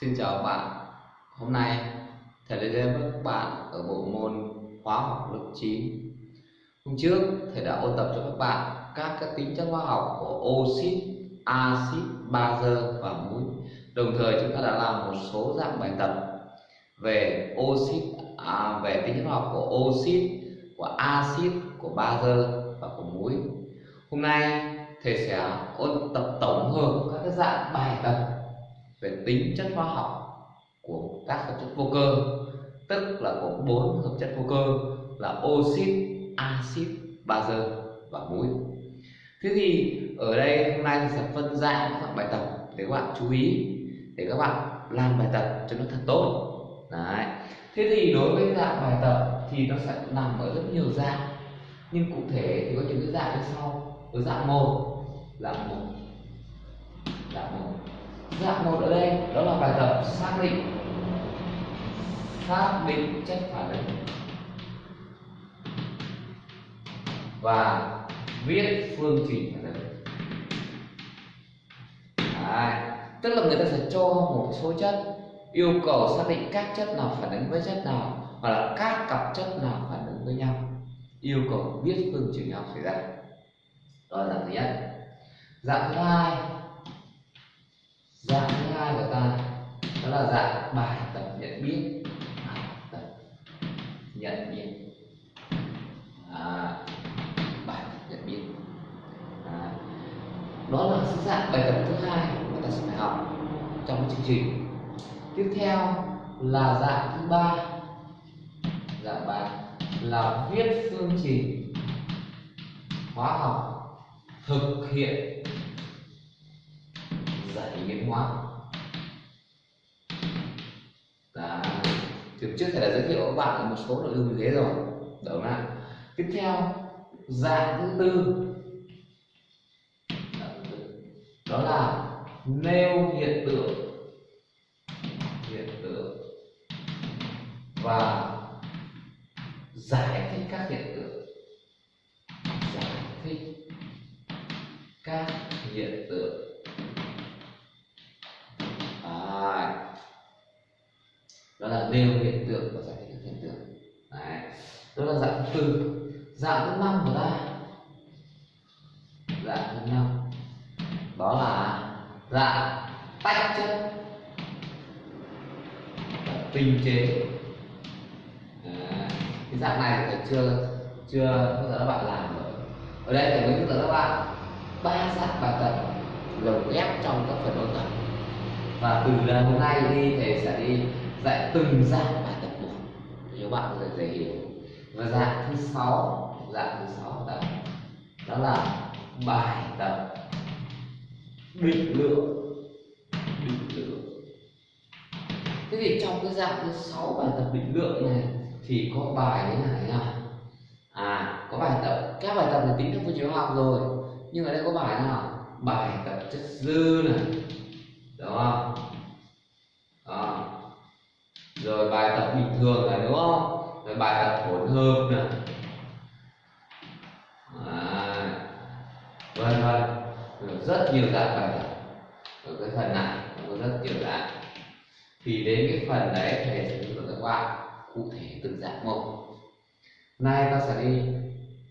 Xin chào các bạn. Hôm nay thầy lại đến với các bạn ở bộ môn hóa học lớp 9 Hôm trước thầy đã ôn tập cho các bạn các các tính chất hóa học của oxit, axit, bazơ và muối Đồng thời chúng ta đã làm một số dạng bài tập về oxit à, về tính chất hóa học của oxit, của axit, của bazơ và của muối Hôm nay thầy sẽ ôn tập tổng hợp các cái dạng bài tập về tính chất hóa học của các hợp chất vô cơ tức là có bốn hợp chất vô cơ là oxit, axit, bazơ và muối. Thế thì ở đây hôm nay sẽ phân dạng các bài tập để các bạn chú ý để các bạn làm bài tập cho nó thật tốt. Đấy. Thế thì đối với dạng bài tập thì nó sẽ nằm ở rất nhiều dạng nhưng cụ thể thì có những cái dạng như sau ở dạng một dạng một dạng một dạng một ở đây, đó là bài tập xác định. Xác định chất phản ứng. Và viết phương trình phản ứng. Đấy. tức là người ta sẽ cho một số chất, yêu cầu xác định các chất nào phản ứng với chất nào, hoặc là các cặp chất nào phản ứng với nhau. Yêu cầu viết phương trình nào xảy ra. Đó là dạng thứ nhất. Dạng thứ hai dạng thứ hai của ta đó là dạng bài tập nhận biết. Bài tập nhận biết. À, bài tập nhận biết. À, đó là dạng bài tập thứ hai mà ta sẽ phải học trong chương trình. Tiếp theo là dạng thứ ba. Dạng ba là viết phương trình hóa học thực hiện biến hóa. Đó. Trước trước thầy đã giới thiệu các bạn một số nội dung như thế rồi. Đúng không Tiếp theo, dạng thứ tư. Đó là nêu hiện tượng. Hiện tượng. Và giải thích các hiện tượng. Giải thích các hiện tượng. Đó là nêu hiện tượng và giải thích hiện tượng. Đấy. đó là dạng thứ tư dạng thứ năm của ta. Dạng thứ năm. Đó là dạng tách chất. Tinh chế. À, cái dạng này thì chưa chưa bao giờ các bạn làm rồi ở đây thì mới hướng dẫn các bạn ba dạng bài tập lồng ghép trong các phần ôn tập. Và từ hôm nay đi thầy sẽ đi dạy từng dạng bài tập một. Nếu bạn có thể dễ hiểu. Và dạng thứ sáu dạng thứ sáu đó, đó là bài tập định lượng. Định lượng. Thế thì trong cái dạng thứ sáu bài tập định lượng này thì có bài thế này nào à có bài tập. Các bài tập là tính theo phương trình học rồi. Nhưng ở đây có bài nào? Bài tập chất dư này. Đúng không? Rồi bài tập bình thường này đúng không? Rồi bài tập hỗn hợp này. À, vân vân. Rất nhiều dạng bài tập ở cái phần này có rất nhiều dạng. Thì đến cái phần đấy thầy sẽ hướng dẫn các bạn cụ thể từng dạng một nay ta sẽ đi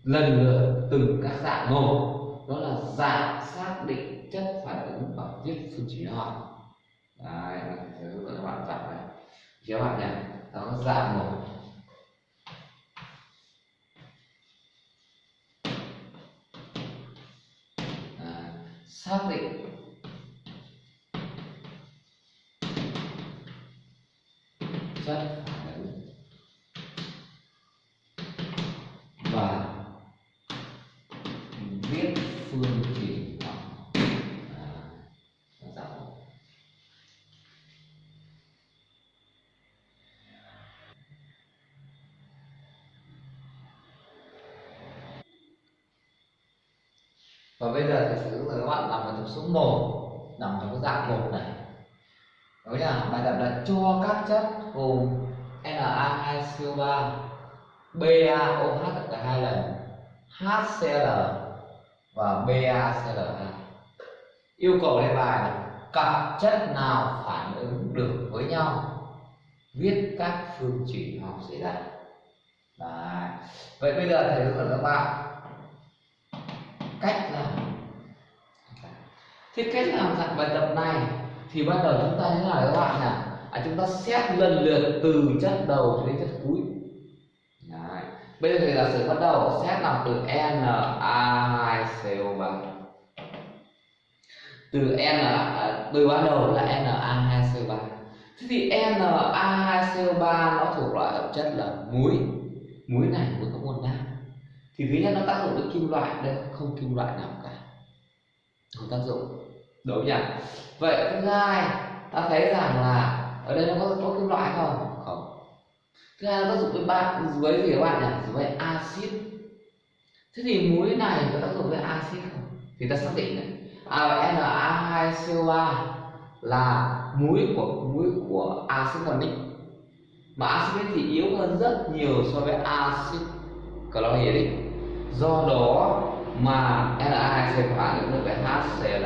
lần lượt từng các dạng một đó là dạng xác định chất phản ứng và viết phương trình học. Đấy sẽ hướng dẫn các bạn dạng này các bạn nhé. Nó dạng một. À, xác định. Chất. Và bây giờ thì sử dụng là các bạn làm bài tập số 1 nằm trong cái dạng một này. Đó là bài tập là cho các chất gồm Na2CO3 BaOH là hai lần HCl và BaCl2 yêu cầu đề bài là cặp chất nào phản ứng được với nhau, viết các phương trình học xảy ra Đấy. vậy bây giờ thầy hướng dẫn các bạn cách làm. Thì cách làm dạng bài tập này thì bắt đầu chúng ta như thế nào các bạn nè à, chúng ta xét lần lượt từ chất đầu cho đến chất cuối. Đấy. bây giờ thì giả sử bắt đầu xét làm từ Na2CO3 từ N à, từ ban đầu là Na2CO3 thế thì Na2CO3 nó thuộc loại hợp chất là muối. Muối này muối có nguồn nam thì thứ nhất nó tác dụng với kim loại đây không kim loại nào cả. Không tác dụng. Đúng nhỉ? Vậy thứ hai ta thấy rằng là ở đây nó có, có kim loại không? Không. Thứ hai nó tác dụng với bạn với gì các bạn nhỉ? Với axit. Thế thì muối này có tác dụng với axit không? Thì ta xác định này. À, Na2CO3 là muối của muối của axit carbonic mà axit thì yếu hơn rất nhiều so với axit chlorhydric do đó mà Na2CO phản ứng được với HCl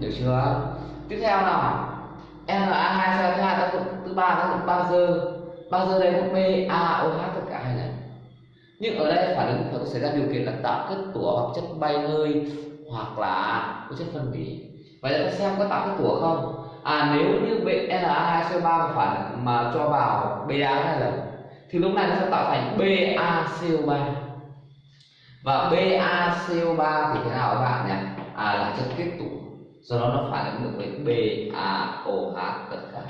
được chưa? Tiếp theo nào. Na2CO thứ hai tác dụng, thứ ba tác dụng bazơ bazơ đây có BaOH tất cả hai lần. Nhưng ở đây phản ứng phải xảy ra điều kiện là tạo kết tủa hoặc chất bay hơi hoặc là có chất phân hủy. Vậy là xem có tạo kết tủa không? À nếu như Na2CO3 phản mà cho vào Ba lần, thì lúc này nó sẽ tạo thành BaCO3 và BaCO3 thì thế nào các bạn nhỉ? À là chất kết tủa do đó nó phản ứng được với BaOH tất cả.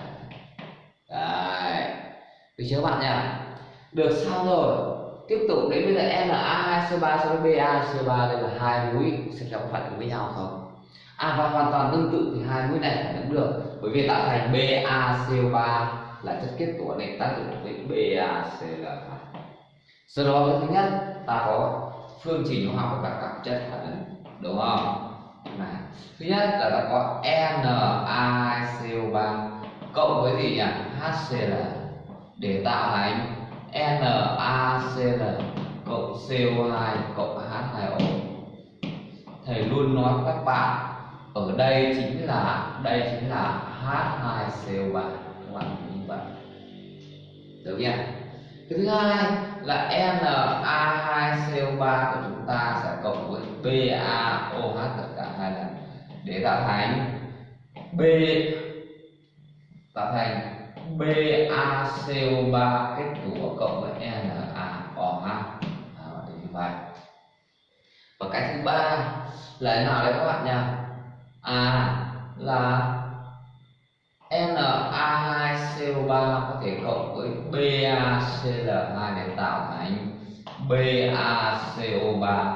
Đấy. Được chưa các bạn nhỉ? Được, xong rồi. Tiếp tục đến bây giờ Na2CO3 so với BaCO3 đây là hai mũi. Xem xem có phản ứng với nhau không. À và hoàn toàn tương tự thì hai mũi này phản ứng được. Bởi vì tạo thành BaCO3 là chất kết tủa nên tác dụng với BaCl2 sau đó, thứ nhất, ta có phương trình hóa học của các cặp chất phản ứng, đúng không? Này, thứ nhất là ta có NaCO3 cộng với gì nhỉ? HCl để tạo thành NaCl cộng CO2 cộng H2O thầy luôn nói với các bạn, ở đây chính là, đây chính là H2CO3 các bạn như vậy được chưa? Cái thứ hai là Na2CO3 của chúng ta sẽ cộng với BaOH tất cả hai lần để tạo thành B tạo thành BaCO3 kết tủa cộng với NaOH à, như vậy. Và cái thứ ba là thế nào đấy các bạn nhỉ? À là Na2CO3 có thể cộng với BaCl2 để tạo thành BaCO3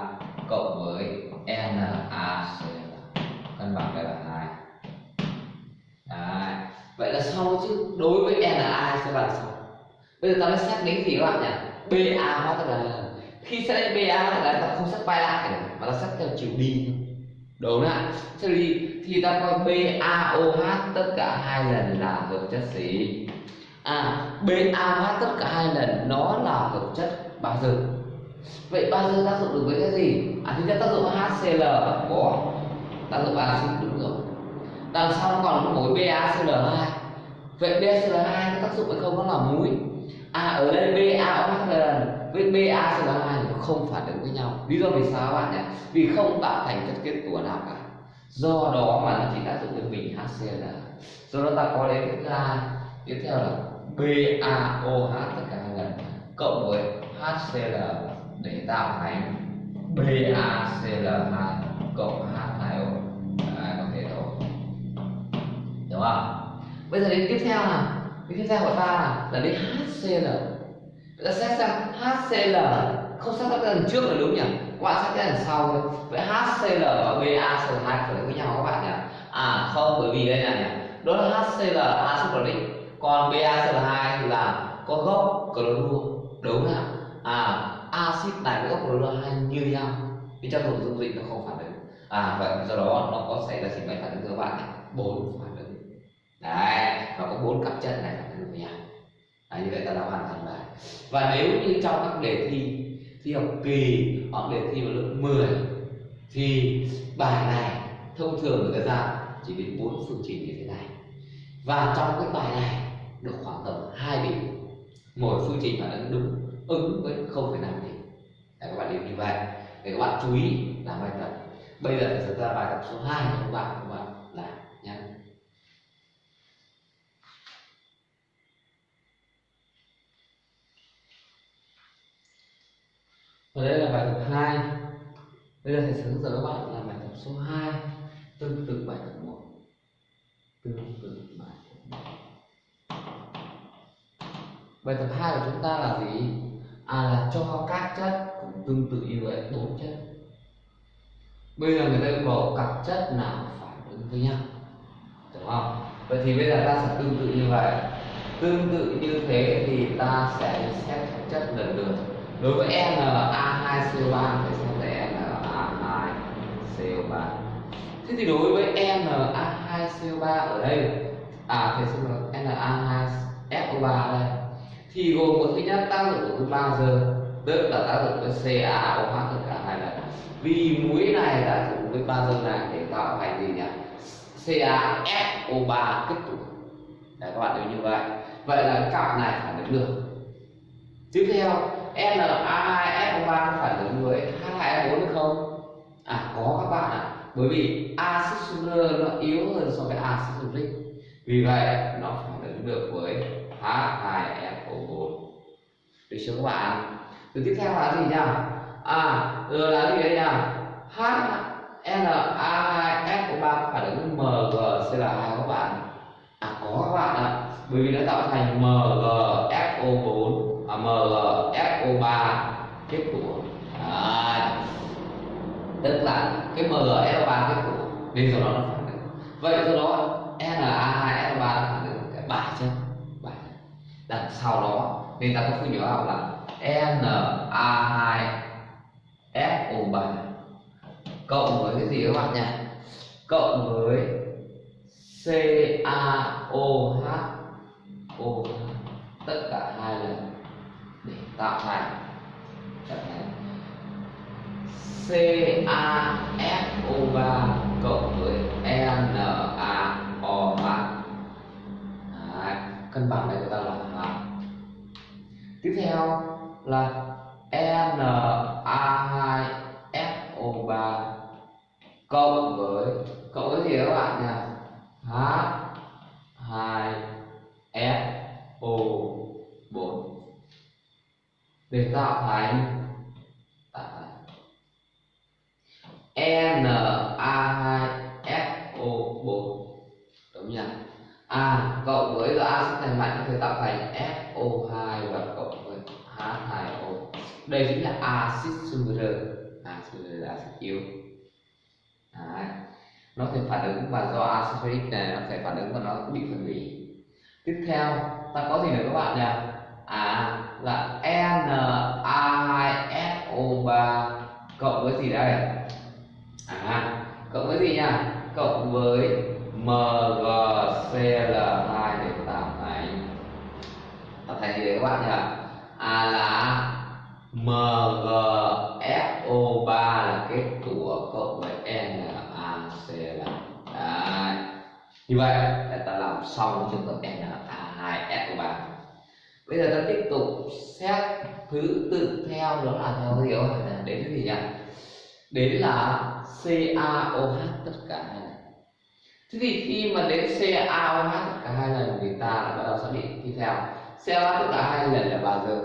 cộng với NaCl cân bằng cái là này Đấy. vậy là sau chứ, đối với Na sẽ là sao bây giờ ta mới xác đến gì các bạn nhỉ Ba hóa tức là khi xác định Ba thì là ta không xác bay lại nữa mà ta xác theo chiều đi thôi đúng ạ. Thế thì thì ta coi BaOH tất cả hai lần là hợp chất gì? À BaOH tất cả hai lần nó là hợp chất bazơ vậy bazơ tác dụng được với cái gì? À thứ nhất tác dụng HCl có tác dụng axit đúng rồi đằng sau còn có mối BaCl2 vậy BaCl2 có tác dụng hay không? Nó là muối. À ở đây BaOH lần với BaCl2 nó không phản ứng với nhau. Lý do vì sao các bạn nhỉ vì không tạo thành chất kết tủa nào cả. Do đó mà nó chỉ tác dụng với mình HCl do đó ta có đến thứ hai. Tiếp theo là BaOH tất cả hai lần. Cộng với HCl để tạo thành BaCl2 cộng H2O Đấy, có thể thôi đúng không? Bây giờ đến tiếp theo là tiếp theo của ta là, là đến HCl ta xét xem HCl không xác tác lần trước là đúng nhỉ? Các bạn xác cái lần sau thôi. Vậy HCl và BaCl2 phải với nhau các bạn nhỉ? À không, bởi vì đây này nhỉ? Đó là HCl axit chloric còn BaCl2 thì là có gốc clorua đúng không à axit này với gốc clorua hai như nhau? Vì trong nội dung dịch nó không phản ứng. À vậy do đó nó có xảy ra gì mấy phản ứng các bạn này bốn phản ứng. Đấy nó có bốn cặp chân này phản ứng với nhau à, như vậy ta đã hoàn thành bài. Và nếu như trong các đề thi thi học kỳ hoặc đề thi vào lớp 10 thì bài này thông thường người ta ra chỉ đến bốn phương trình như thế này. Và trong cái bài này được khoảng tầm hai điểm. Mỗi phương trình phản ứng đúng ứng với 0,5 điểm. Để các bạn điểm như vậy. Để các bạn chú ý làm bài tập. Bây giờ sẽ ra bài tập số 2 cho các bạn các bạn làm nhé và đây là bài tập 2 bây giờ thầy sẽ hướng dẫn các bạn làm bài tập số 2 tương tự bài tập 1 tương tự bài tập 1 bài tập 2 của chúng ta là gì? À là cho các chất cũng tương tự như vậy, bốn chất. Bây giờ người ta yêu cầu các chất nào phản ứng với nhau. Đúng không? Vậy thì bây giờ ta sẽ tương tự như vậy. Tương tự như thế thì ta sẽ xét các chất lần lượt đối với Na2CO3 thì sẽ là Na2CO3 thế thì đối với Na2CO3 ở đây à thì xin lỗi Na2SO3 đây. Thì gồm có thứ nhất tác dụng của bao giờ tức là tác dụng với CaOH tất cả hai lần. Vì muối này đã dụng với ba bazơ này, để tạo thành gì nhỉ? CaSO3 kết tụ để các bạn nhớ như vậy. Vậy là cặp này phản ứng được tiếp theo Na2SO3 phản ứng với H2O4 được không? À có các bạn ạ. Bởi vì axit sucre nó yếu hơn so với axit uric vì vậy, nó phản ứng được với H2SO4 được chưa các bạn? Từ tiếp theo là gì nhỉ? À rồi là gì đây nhỉ? H Na2SO3 phản ứng với MgCl2 các bạn. À có các bạn ạ. Bởi vì nó tạo thành Mg. MgSO3 kết tụ à, tức là cái MgSO3 kết của. Nên do đó nó phản ứng. Vậy do đó Na2SO3 nó phản ứng. Cái bài chân bài đằng sau đó nên ta có phương nhỏ học là Na2SO3 cộng với cái gì các bạn nhỉ? Cộng với CaOH OH tất cả hai lần tạo thành. Chẳng hạn CaSO3 cộng với NaO3 cân bằng này của ta là hả? tiếp theo là Na2SO3 cộng với cộng với gì các bạn nhỉ? H2SO4 để tạo thành tạo thành Na2SO4 đúng nhỉ A à, cộng với A sẽ thành mạnh, có thể tạo thành SO2 và cộng với H2O đây chính là axit sucre axit là axit yếu. Đấy. nó sẽ phản ứng và do axit uric này, nó sẽ phản ứng và nó bị phân hủy. Tiếp theo, ta có gì nữa các bạn nhỉ? À là Na2SO3 cộng với gì đây? À cộng với gì nhỉ cộng với MgCl2 để tạo thành tạo thành gì đấy các bạn nhỉ? À là MgSO3 là kết tủa cộng với NaCl đấy. Như vậy ta làm xong trường hợp NaH2SO3 bây giờ ta tiếp tục xét thứ tự theo, đó là theo cái điều đến cái gì nhỉ? Đến là CaOH tất cả hai lần thế thì khi mà đến CaOH tất cả hai lần thì ta bắt đầu xác định tiếp theo. CaOH tất cả hai lần là bao giờ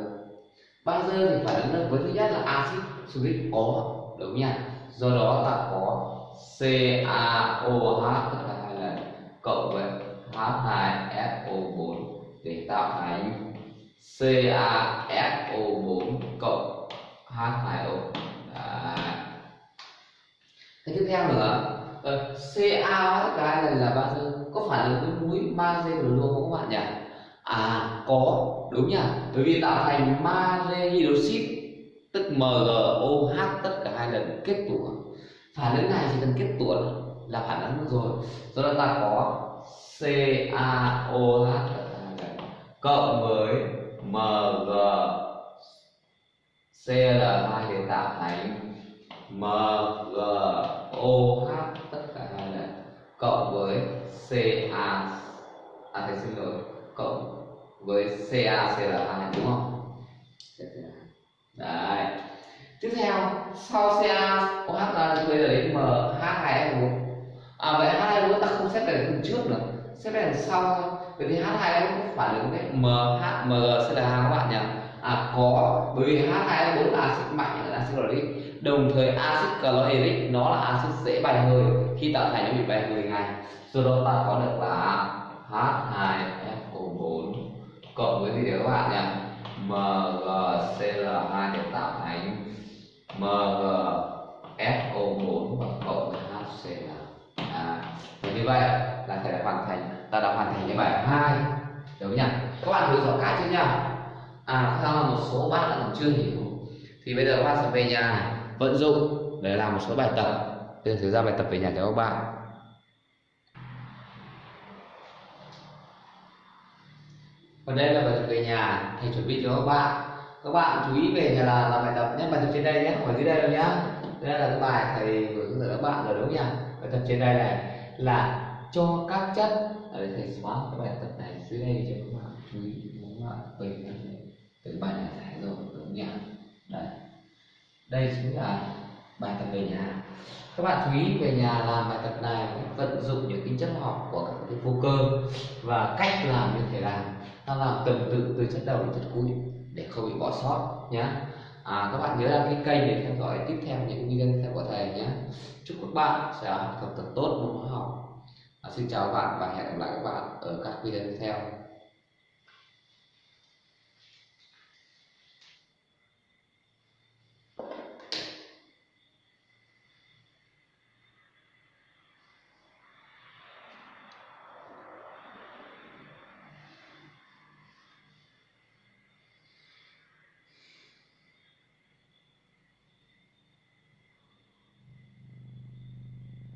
bao giờ thì phải ứng được với thứ nhất là axit sulfuric có, đúng nha. Do đó ta có CaOH tất cả hai lần cộng với H2SO4 để tạo thành CaSO4 cộng H2O Đấy. cái tiếp theo nữa. Ờ, Ca tất cả hai lần là bao giờ có phản ứng với muối magie của luôn không các bạn nhỉ? À có. Đúng nhỉ? Bởi vì tạo thành magie hydroxit tức MgOH tất cả hai lần kết tủa. Phản ứng này chỉ cần kết tủa là phản ứng rồi. Do đó ta có CaOH cộng với MG CL2 để tạo thành MgOH tất cả hai này cộng với CA à thầy xin lỗi cộng với CaCl2 đúng không? Đấy. Tiếp theo sau CaOH là bây giờ đến MH2SO4 à vậy H, 2, 4 ta không xếp về đằng trước nữa. Xếp về đằng sau thôi vậy thì H2SO cũng phản ứng với MHMgCl2 các bạn nhỉ? À có. Bởi vì H2SO4 là axit mạnh là axit chloric. Đồng thời axit chlorhydric nó là axit dễ bài hơi. Khi tạo thành nó bị bài hơi ngay. Do đó ta có được là H2SO4 cộng với gì đấy các bạn nhỉ? MgCl2 để tạo thành MgSO4 và cộng với HCl à, và như vậy là sẽ hoàn thành ta đã hoàn thành cái bài 2 đúng nhỉ? Các bạn thử giỏ cái chưa nhỉ à theo một số bạn vẫn chưa hiểu. Thì bây giờ các bạn sẽ về nhà vận dụng để làm một số bài tập. Bây giờ thử ra bài tập về nhà cho các bạn. Còn đây là bài tập về nhà, thầy chuẩn bị cho các bạn. Các bạn chú ý về nhà là làm bài tập nhé, bài tập trên đây nhé, không phải dưới đây đâu nhá. Đây là cái bài thầy vừa hướng dẫn các bạn rồi, đúng nhỉ? Bài tập trên đây này là cho các chất Ờ, ở đây thầy xóa cái bài tập này dưới đây cho các bạn chú ý các bạn bình từ bài này giải rồi đúng nhỉ đây. Đây chính là bài tập về nhà. Các bạn chú ý về nhà làm bài tập này vận dụng những tính chất học của các cái vô cơ và cách làm như thế làm ta làm tuần tự từ chất đầu đến chất cuối để không bị bỏ sót nhé à, các bạn nhớ đăng ký kênh để theo dõi tiếp theo những video tiếp theo của thầy nhé chúc các bạn sẽ học tập tốt môn hóa học à, xin chào các bạn và hẹn gặp lại các bạn ở các video tiếp theo.